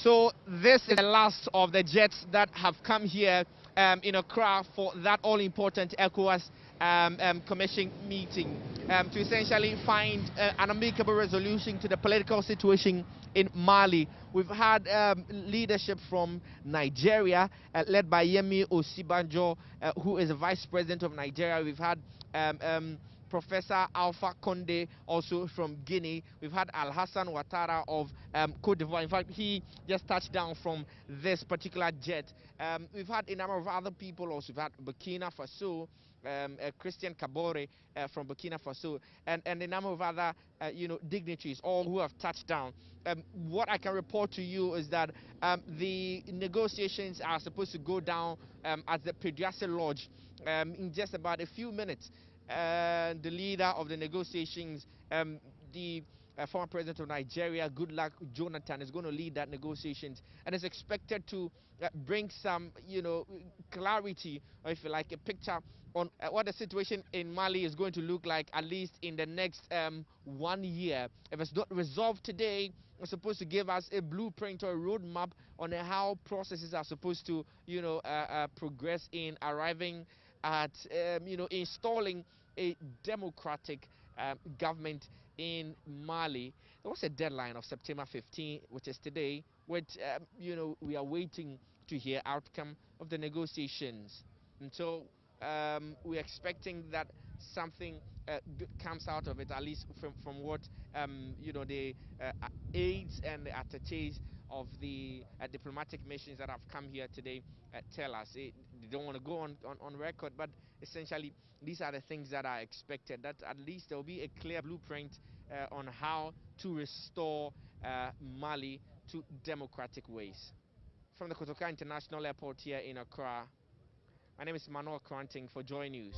So this is the last of the jets that have come here um, in Accra for that all-important ECOWAS um, um, Commission meeting um, to essentially find uh, an amicable resolution to the political situation in Mali. We've had um, leadership from Nigeria, uh, led by Yemi Osinbajo, uh, who is the Vice President of Nigeria. We've had um, Professor Alpha Conde, also from Guinea. We've had Alassane Ouattara of um, Cote d'Ivoire. In fact, he just touched down from this particular jet. Um, we've had a number of other people also. We've had Burkina Faso, um, uh, Christian Kabore uh, from Burkina Faso, and, and a number of other, uh, you know, dignitaries, all who have touched down. Um, what I can report to you is that um, the negotiations are supposed to go down um, at the Peduase Lodge um, in just about a few minutes uh, the leader of the negotiations, um, the uh, former president of Nigeria, Goodluck Jonathan, is going to lead that negotiations and is expected to uh, bring some, you know, clarity, or if you like, a picture on uh, what the situation in Mali is going to look like at least in the next um, one year. If it's not resolved today, it's supposed to give us a blueprint or a roadmap on how processes are supposed to, you know, uh, uh, progress in arriving at, um, you know, installing a democratic um, government in Mali. There was a deadline of September 15, which is today, which, um, you know, we are waiting to hear outcome of the negotiations. And so um, we're expecting that something uh, comes out of it, at least from, from what, um, you know, the uh, aides and the attaches of the uh, diplomatic missions that have come here today uh, tell us. It, they don't want to go on, on, on record, but essentially these are the things that are expected. That at least there will be a clear blueprint uh, on how to restore uh, Mali to democratic ways. From the Kotoka International Airport here in Accra, my name is Manuel Kranting for Joy News.